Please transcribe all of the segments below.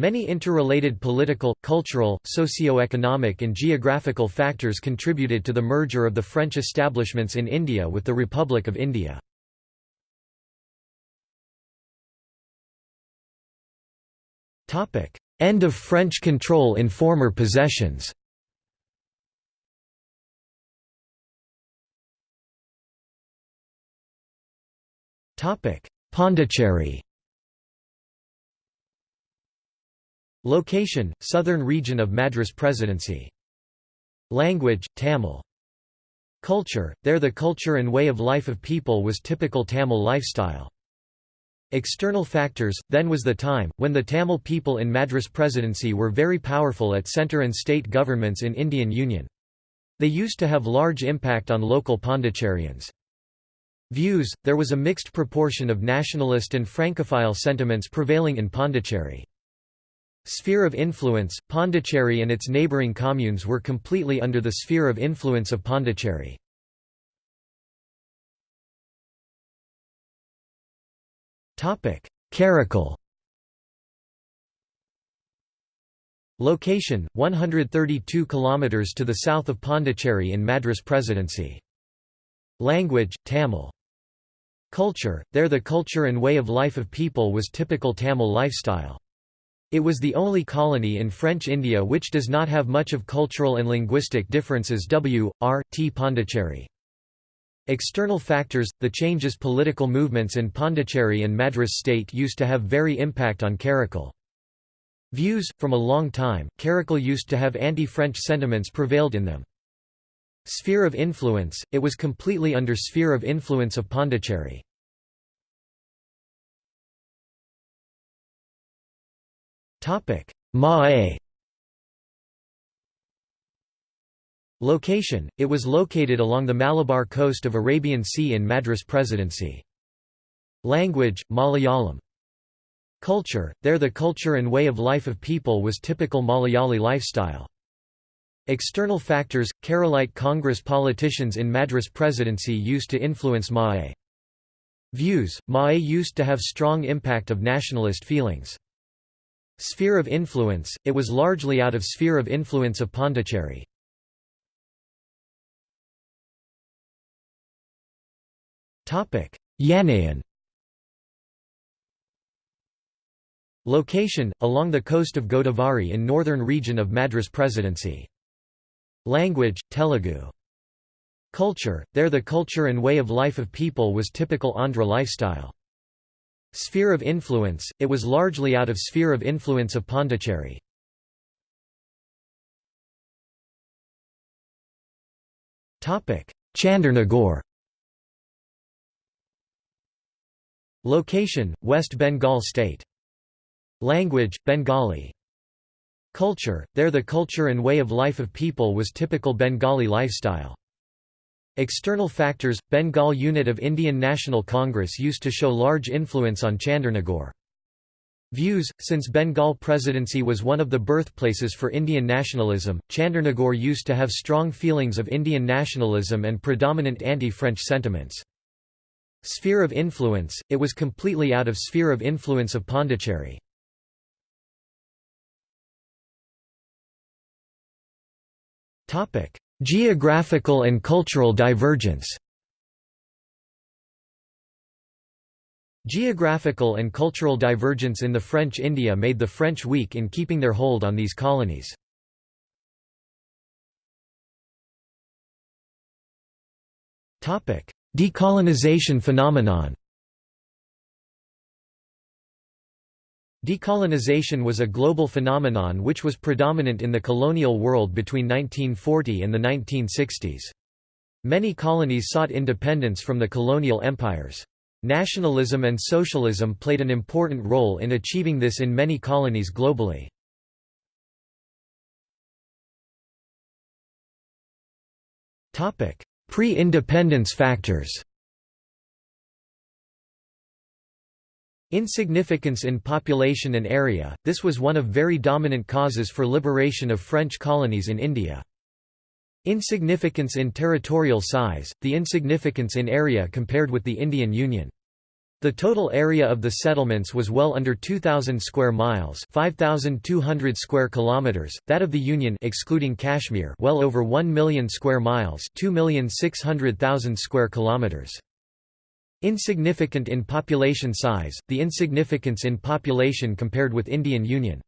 Many interrelated political, cultural, socio-economic and geographical factors contributed to the merger of the French establishments in India with the Republic of India. End of French control in former possessions. Pondicherry Location, southern region of Madras Presidency. Language, Tamil. Culture, there the culture and way of life of people was typical Tamil lifestyle. External factors, then was the time, when the Tamil people in Madras Presidency were very powerful at centre and state governments in Indian Union. They used to have large impact on local Pondicherrians. Views, there was a mixed proportion of nationalist and Francophile sentiments prevailing in Pondicherry. Sphere of influence, Pondicherry and its neighbouring communes were completely under the sphere of influence of Pondicherry. Karaikal Location, 132 km to the south of Pondicherry in Madras Presidency. Language, Tamil. Culture, there the culture and way of life of people was typical Tamil lifestyle. It was the only colony in French India which does not have much of cultural and linguistic differences W. R. T. Pondicherry. External factors, the changes political movements in Pondicherry and Madras state used to have very impact on Karaikal. Views, from a long time, Karaikal used to have anti-French sentiments prevailed in them. Sphere of influence, it was completely under sphere of influence of Pondicherry. Mahe Location, it was located along the Malabar coast of Arabian Sea in Madras Presidency. Language, Malayalam. Culture, there the culture and way of life of people was typical Malayali lifestyle. External factors, Keralite Congress politicians in Madras presidency used to influence Mahe. Views, Mahe used to have strong impact of nationalist feelings. Sphere of influence, it was largely out of sphere of influence of Pondicherry. Yanaon Location, along the coast of Godavari in northern region of Madras Presidency. Language, Telugu. Culture, there the culture and way of life of people was typical Andhra lifestyle. Sphere of influence, it was largely out of sphere of influence of Pondicherry. Chandernagore Location, West Bengal state. Language, Bengali Culture, there the culture and way of life of people was typical Bengali lifestyle. External factors, Bengal unit of Indian National Congress used to show large influence on Chandernagore. Views, since Bengal presidency was one of the birthplaces for Indian nationalism, Chandernagore used to have strong feelings of Indian nationalism and predominant anti-French sentiments. Sphere of influence, it was completely out of sphere of influence of Pondicherry. Geographical and cultural divergence Geographical and cultural divergence in the French India made the French weak in keeping their hold on these colonies. Decolonization phenomenon Decolonization was a global phenomenon which was predominant in the colonial world between 1940 and the 1960s. Many colonies sought independence from the colonial empires. Nationalism and socialism played an important role in achieving this in many colonies globally. Pre-independence factors Insignificance in population and area, this was one of very dominant causes for liberation of French colonies in India. Insignificance in territorial size, the insignificance in area compared with the Indian Union. The total area of the settlements was well under 2000 square miles, 5200 square kilometers. That of the Union excluding Kashmir, well over 1 million square miles, 2,600,000 square kilometers. Insignificant in population size, the insignificance in population compared with Indian Union.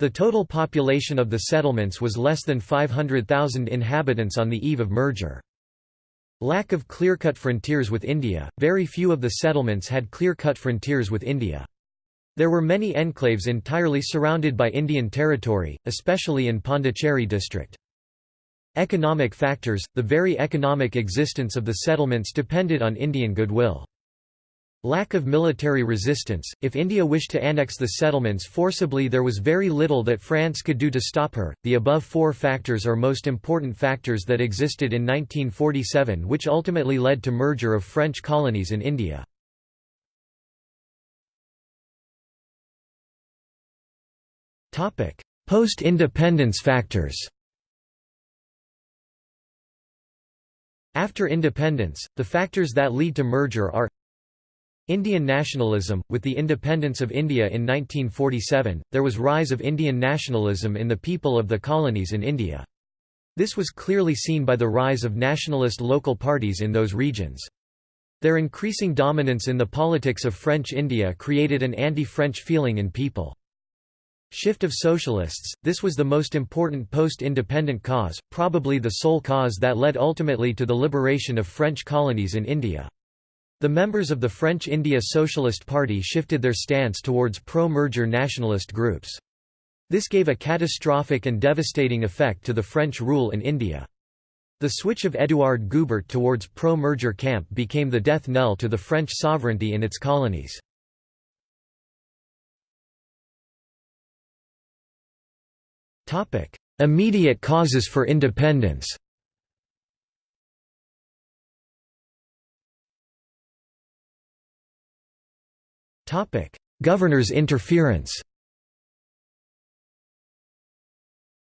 The total population of the settlements was less than 500,000 inhabitants on the eve of merger. Lack of clear-cut frontiers with India, very few of the settlements had clear-cut frontiers with India. There were many enclaves entirely surrounded by Indian territory, especially in Pondicherry district. Economic factors – The very economic existence of the settlements depended on Indian goodwill. Lack of military resistance – If India wished to annex the settlements forcibly there was very little that France could do to stop her. The above four factors are most important factors that existed in 1947 which ultimately led to merger of French colonies in India. Post-independence factors After independence, the factors that lead to merger are Indian nationalism – With the independence of India in 1947, there was rise of Indian nationalism in the people of the colonies in India. This was clearly seen by the rise of nationalist local parties in those regions. Their increasing dominance in the politics of French India created an anti-French feeling in people. Shift of socialists – This was the most important post-independent cause, probably the sole cause that led ultimately to the liberation of French colonies in India. The members of the French India Socialist Party shifted their stance towards pro-merger nationalist groups. This gave a catastrophic and devastating effect to the French rule in India. The switch of Édouard Goubert towards pro-merger camp became the death knell to the French sovereignty in its colonies. Immediate causes for independence. Governor's interference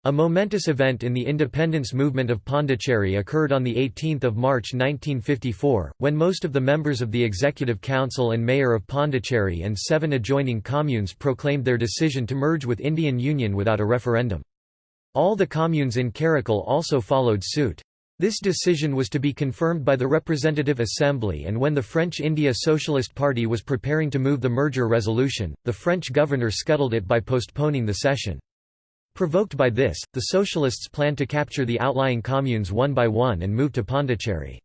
A momentous event in the independence movement of Pondicherry occurred on 18 March 1954, when most of the members of the Executive Council and Mayor of Pondicherry and seven adjoining communes proclaimed their decision to merge with Indian Union without a referendum. All the communes in Karaikal also followed suit. This decision was to be confirmed by the Representative Assembly and when the French India Socialist Party was preparing to move the merger resolution, the French governor scuttled it by postponing the session. Provoked by this, the Socialists planned to capture the outlying communes one by one and move to Pondicherry.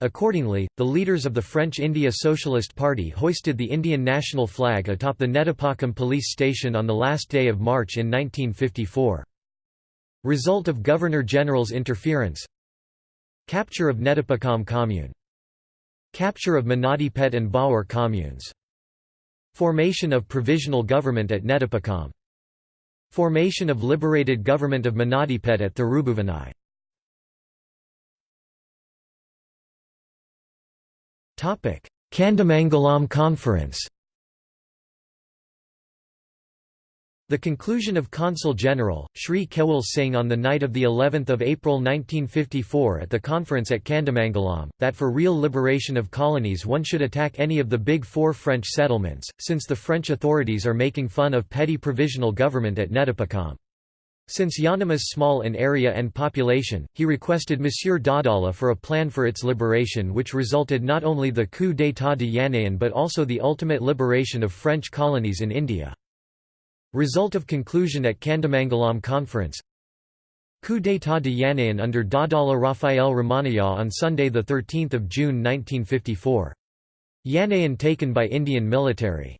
Accordingly, the leaders of the French India Socialist Party hoisted the Indian national flag atop the Nettapakkam police station on the last day of March in 1954. Result of Governor-General's interference Capture of Nettapakkam commune. Capture of Mannadipet and Bahour communes. Formation of provisional government at Nettapakkam. Formation of liberated government of Mannadipet at Thirubuvanai. Kandamangalam Conference The conclusion of Consul General, Sri Kewal Singh on the night of the 11th of April 1954 at the conference at Kandamangalam, that for real liberation of colonies one should attack any of the big four French settlements, since the French authorities are making fun of petty provisional government at Nettapakkam. Since Yanam is small in area and population, he requested Monsieur Dadala for a plan for its liberation which resulted not only the coup d'état de Yanaon but also the ultimate liberation of French colonies in India. Result of conclusion at Kandamangalam Conference Coup d'état de Yanaon under Dadala Rafael Ramanayya on Sunday 13 June 1954. Yanaon taken by Indian military.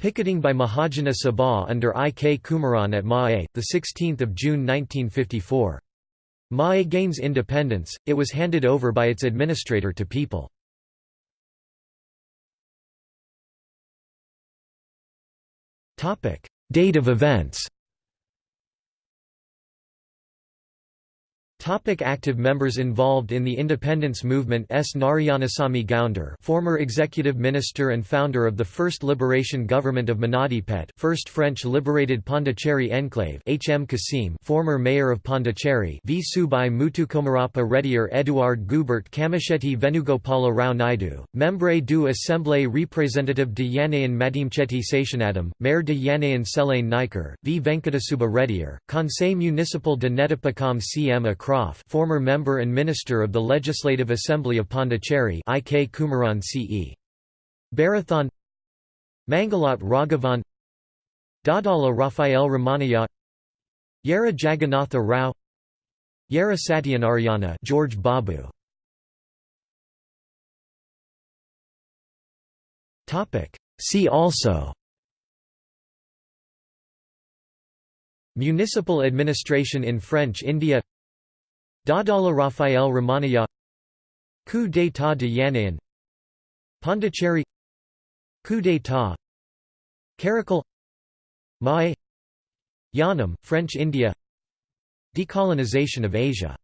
Picketing by Mahajana Sabha under I. K. Kumaran at Mahe, 16 June 1954. Mahe gains independence, it was handed over by its administrator to people. Date of events Topic active members involved in the independence movement S. Narayanasamy Gounder former executive minister and founder of the First Liberation Government of Mannadipet First French Liberated Pondicherry Enclave H. M. Kasim former mayor of Pondicherry V. Subai Mutukomarapa Reddier Édouard Goubert Kamisheti Venugopala Rao Naidu, Membre du Assemblée representative de Yanaon Madimcheti Seshanadam, Maire de Yanaon Selane Niker, V. Venkatasuba Reddier, Conseil municipal de Nettapakkam CM Croft former member and minister of the Legislative Assembly of Pondicherry IK Kumaran CE. Barathon Mangalat Raghavan Dadala Rafael Ramanayya Yara Jagannatha Rao Yara Satyanarayana George Babu Topic See also Municipal administration in French India Dadala Rafael Ramanayya Coup d'état de Yanaon Pondicherry Coup d'état Karaikal Mahe Yanam, French India Decolonization of Asia